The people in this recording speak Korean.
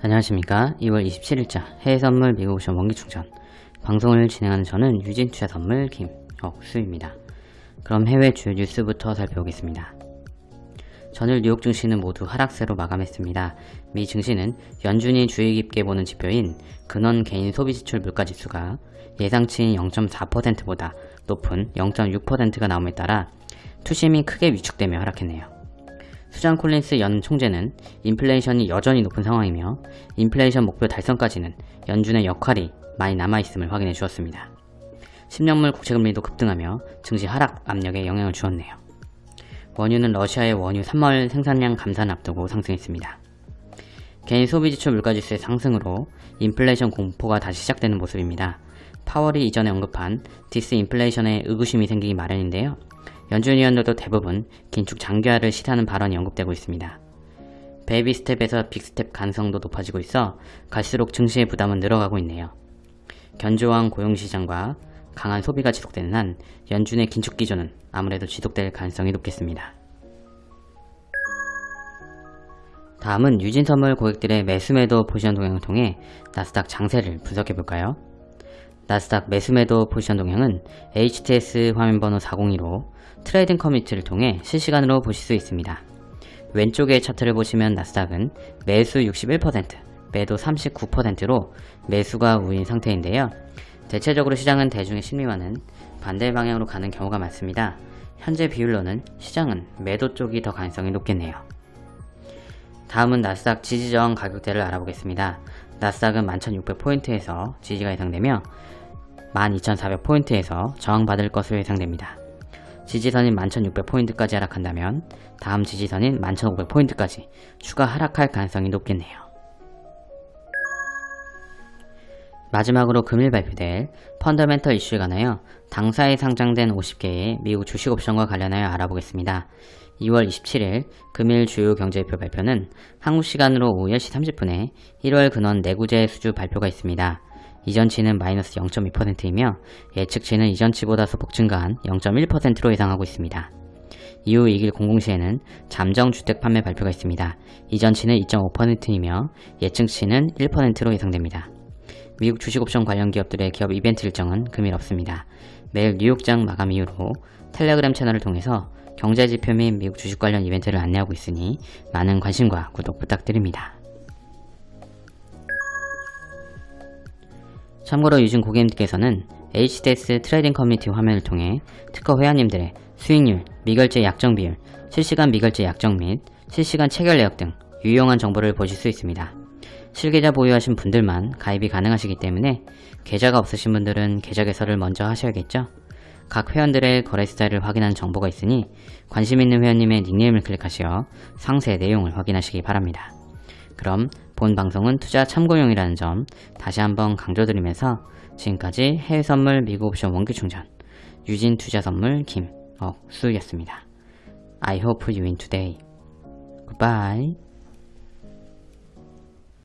안녕하십니까 2월 27일자 해외선물 미국옵션 원기충전 방송을 진행하는 저는 유진투자선물 김억수입니다 그럼 해외 주요 뉴스부터 살펴보겠습니다 전일 뉴욕 증시는 모두 하락세로 마감했습니다. 미 증시는 연준이 주의 깊게 보는 지표인 근원 개인 소비지출 물가지수가 예상치인 0.4%보다 높은 0.6%가 나옴에 따라 투심이 크게 위축되며 하락했네요. 수잔 콜린스 연 총재는 인플레이션이 여전히 높은 상황이며 인플레이션 목표 달성까지는 연준의 역할이 많이 남아있음을 확인해 주었습니다. 10년물 국채금리도 급등하며 증시 하락 압력에 영향을 주었네요. 원유는 러시아의 원유 3월 생산량 감산을 앞두고 상승했습니다. 개인 소비지출 물가지수의 상승으로 인플레이션 공포가 다시 시작되는 모습입니다. 파월이 이전에 언급한 디스인플레이션에 의구심이 생기기 마련인데요. 연준 위원들도 대부분 긴축 장기화를 시사하는 발언이 언급되고 있습니다. 베이비 스텝에서 빅스텝 가능성도 높아지고 있어 갈수록 증시의 부담은 늘어가고 있네요. 견조한 고용시장과 강한 소비가 지속되는 한 연준의 긴축 기조는 아무래도 지속될 가능성이 높겠습니다. 다음은 유진선물 고객들의 매수매도 포지션 동향을 통해 나스닥 장세를 분석해볼까요? 나스닥 매수매도 포지션 동향은 HTS 화면번호 402로 트레이딩 커뮤니티를 통해 실시간으로 보실 수 있습니다. 왼쪽의 차트를 보시면 나스닥은 매수 61%, 매도 39%로 매수가 우위인 상태인데요. 대체적으로 시장은 대중의 심리와는 반대 방향으로 가는 경우가 많습니다. 현재 비율로는 시장은 매도 쪽이 더 가능성이 높겠네요. 다음은 나스닥 지지저항 가격대를 알아보겠습니다. 나스닥은 11,600포인트에서 지지가 예상되며 12,400포인트에서 저항받을 것으로 예상됩니다. 지지선인 11,600포인트까지 하락한다면 다음 지지선인 11,500포인트까지 추가 하락할 가능성이 높겠네요. 마지막으로 금일 발표될 펀더멘털 이슈에 관하여 당사에 상장된 50개의 미국 주식 옵션과 관련하여 알아보겠습니다. 2월 27일 금일 주요 경제표 발표는 한국 시간으로 오후 10시 30분에 1월 근원 내구재 수주 발표가 있습니다. 이전치는 마이너스 0.2%이며 예측치는 이전치보다 소폭 증가한 0.1%로 예상하고 있습니다. 이후 2일 공공시에는 잠정주택 판매 발표가 있습니다. 이전치는 2.5%이며 예측치는 1%로 예상됩니다. 미국 주식옵션 관련 기업들의 기업 이벤트 일정은 금일 없습니다. 매일 뉴욕장 마감 이후로 텔레그램 채널을 통해서 경제지표 및 미국 주식 관련 이벤트를 안내하고 있으니 많은 관심과 구독 부탁드립니다. 참고로 요즘 고객님들께서는 HTS 트레이딩 커뮤니티 화면을 통해 특허 회원님들의 수익률, 미결제 약정 비율, 실시간 미결제 약정 및 실시간 체결 내역 등 유용한 정보를 보실 수 있습니다. 실계좌 보유하신 분들만 가입이 가능하시기 때문에 계좌가 없으신 분들은 계좌 개설을 먼저 하셔야겠죠? 각 회원들의 거래 스타일을 확인하는 정보가 있으니 관심 있는 회원님의 닉네임을 클릭하시어 상세 내용을 확인하시기 바랍니다. 그럼 본 방송은 투자 참고용이라는 점 다시 한번 강조드리면서 지금까지 해외 선물 미국 옵션 원기 충전 유진 투자 선물 김억수였습니다. I hope you win today. Goodbye.